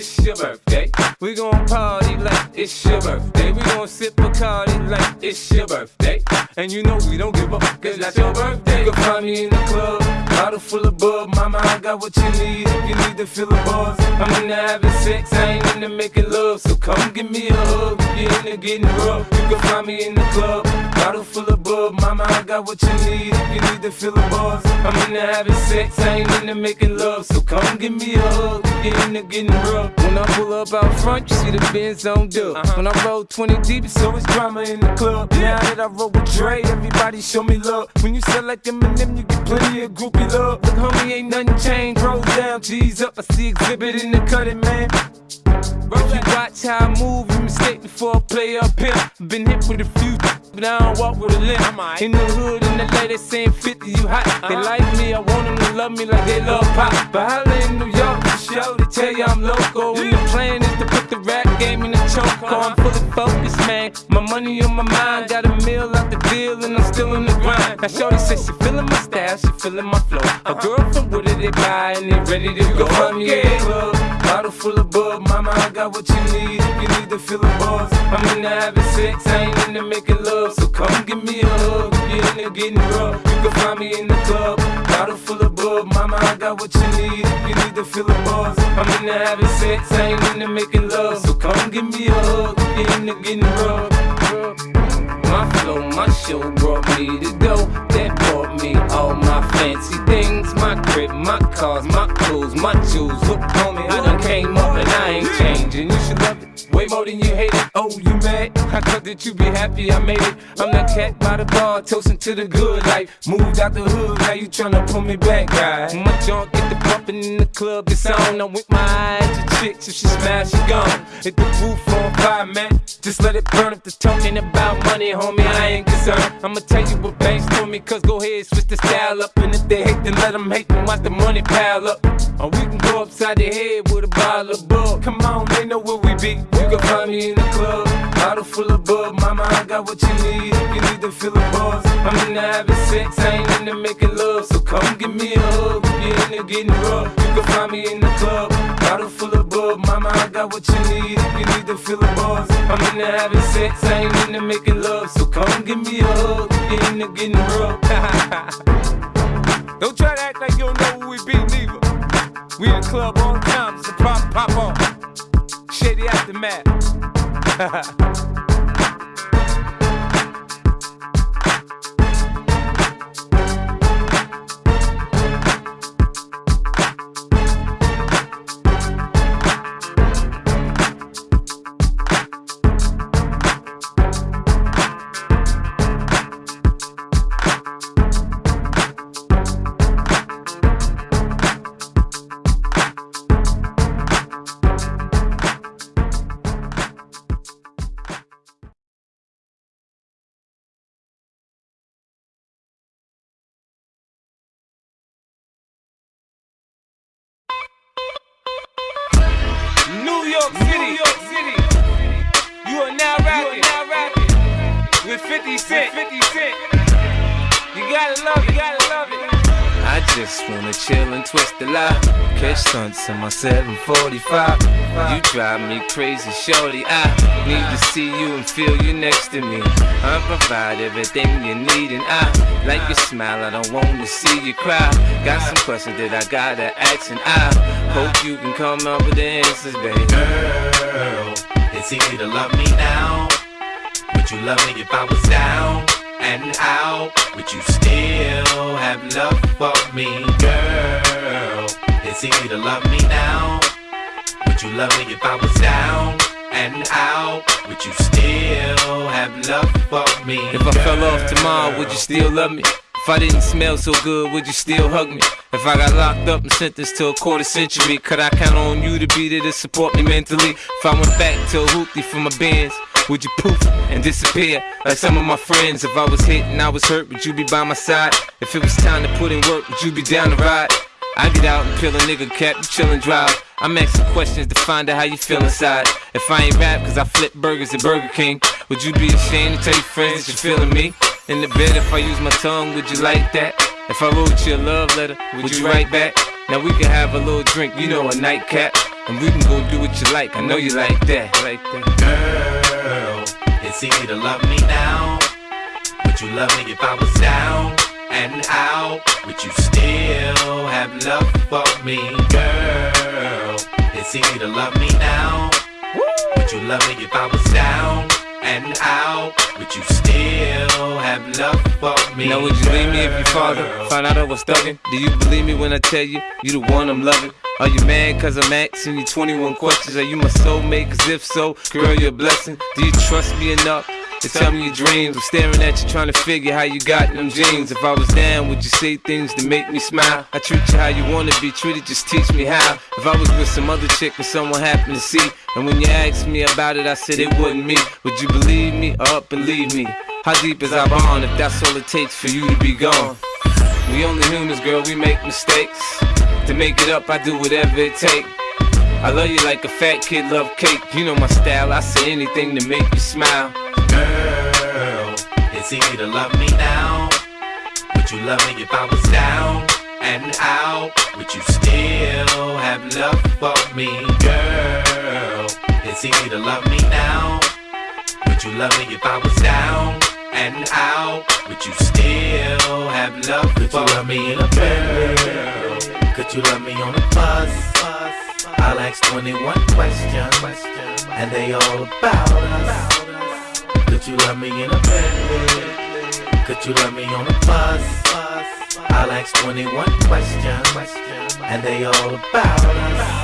It's your birthday. We gon' party like it's your birthday. We gon' sip a party like it's your birthday. And you know we don't give up, cause that's your birthday. You can find me in the club, bottle full of bub. Mama, I got what you need if you need to feel the buzz. I'm into having sex, I ain't into making love. So come give me a hug you're into getting rough. You can find me in the club, bottle full of bub. Mama, I got what you need if you need to feel the buzz. I'm into having sex, I ain't into making love. So come give me a hug you're into getting rough. When I pull up out front, you see the Benz on dub. Uh-huh. When I roll 20 deep, it's always drama in the club. Now that I roll with Dre, everybody show me love. When you sell like Eminem, you get plenty of groupie love. Look, homie, ain't nothing changed. Roll down, G's up. I see Xzibit in the cutting, man. If you watch how I move, you mistake before I play up here. Been hit with a few, but I don't walk with a limp. In the hood, in the lady saying 50, you hot. They like me, I want them to love me like they love pop. But holla in New York, for show, they tell you I'm local. And the plan is to put the rap game in the choke. I'm fully focused, man. My money on my mind, got a meal out the deal, and I'm still in the grind. Now, Shorty says she feeling my style, she feeling my flow. A girl from Wooded, they buy, and they ready to go. Find me club, bottle full of bub. Mama, I got what you need if you need to feel the buzz. I'm into having sex, I ain't into making love. So come give me a hug if you're into getting rough. You can find me in the club, bottle full of bub. Mama, I got what you need if you need to feel the buzz. I'm into having sex, I ain't into making love. So come give me a hug if you're into getting rough. My flow, my show brought me to go. That brought me all my fancy things. My crib, my cars, my clothes, my jewels. Look, on me, I done came up and I ain't changing. You should love it way more than you hate it. Oh, you mad? I thought that you be happy I made it. I'm that cat by the bar, toasting to the good life. Moved out the hood, now you tryna pull me back, guy. My junk in the club, it's on. I'm with my eyes to chicks, if she smash, she gone. Hit the roof on fire, man. Just let it burn if the talking about money, homie. I ain't concerned. I'ma tell you what banks told me, cause go ahead, switch the style up. And if they hate, then let them hate, then watch the money pile up. Or we can go upside the head with a bottle of bug. Come on, they know where we be. You can find me in the club, bottle full of bub. Mama, I got what you need if you need to feel the buzz. I'm into having sex, I ain't into making love. So come give me a hug if you're into getting rough. You can find me in the club, bottle full of bub. Mama, I got what you need if you need to feel the buzz. I'm into having sex, I ain't into making love. So come give me a hug if you're into getting rough. don't try to act like you don't know who we be, neither. We in club the time, a pop, pop on. Shady aftermath. New York City, New York City. You are now rapping, now rapping with 50 Cent. 50 Cent. You gotta love it, you gotta love it. I just wanna chill and twist the lie. Catch stunts in my 745. You drive me crazy, shorty. I need to see you and feel you next to me. I provide everything you need, and I like your smile. I don't wanna see you cry. Got some questions that I gotta ask, and I hope you can come up with the answers, baby. Girl, it's easy to love me now. Would you love me if I was down and out? Would you still have love for me, girl? It's easy to love me now. Would you love me if I was down and out? Would you still have love for me? If I fell off tomorrow, would you still love me? If I didn't smell so good, would you still hug me? If I got locked up and sentenced to a quarter century, could I count on you to be there to support me mentally? If I went back to a hoopty for my bands, would you poof and disappear like some of my friends? If I was hit and I was hurt, would you be by my side? If it was time to put in work, would you be down to ride? I get out and peel a nigga cap, you chillin' drive. I'm asking questions to find out how you feel inside. If I ain't rap, cause I flip burgers at Burger King, would you be ashamed to tell your friends that you're feeling me? In the bed, if I use my tongue, would you like that? If I wrote you a love letter, would you write back? Now we can have a little drink, you know, a nightcap. And we can go do what you like. I know you like that. Like that. It's easy to love me now. Would you love me if I was down and out? Would you still have love for me? Girl, it's easy to love me now. Would you love me if I was down and out? Would you still have love for me? Now would you leave me if your father found out I was thugging? Do you believe me when I tell you you the one I'm loving? Are you mad cause I'm asking you 21 questions? Are you my soulmate? Cause if so, girl, you're a blessing. Do you trust me enough? To tell me your dreams, I'm staring at you trying to figure how you got them jeans. If I was down, would you say things to make me smile? I treat you how you wanna be treated, just teach me how. If I was with some other chick and someone happened to see, and when you asked me about it, I said it wasn't me. Would you believe me or up and leave me? How deep is our bond if that's all it takes for you to be gone? We only humans, girl, we make mistakes. To make it up, I do whatever it takes. I love you like a fat kid love cake. You know my style, I say anything to make you smile. Girl, it's easy to love me now. Would you love me if I was down and out? Would you still have love for me? Girl, it's easy to love me now. Would you love me if I was down and out? Would you still have love Could for you love me in a bed? Could you love me on a bus? I'll ask 21 questions, and they all about us. Could you love me in a bed? Could you love me on a bus? I'll ask 21 questions, and they all about us.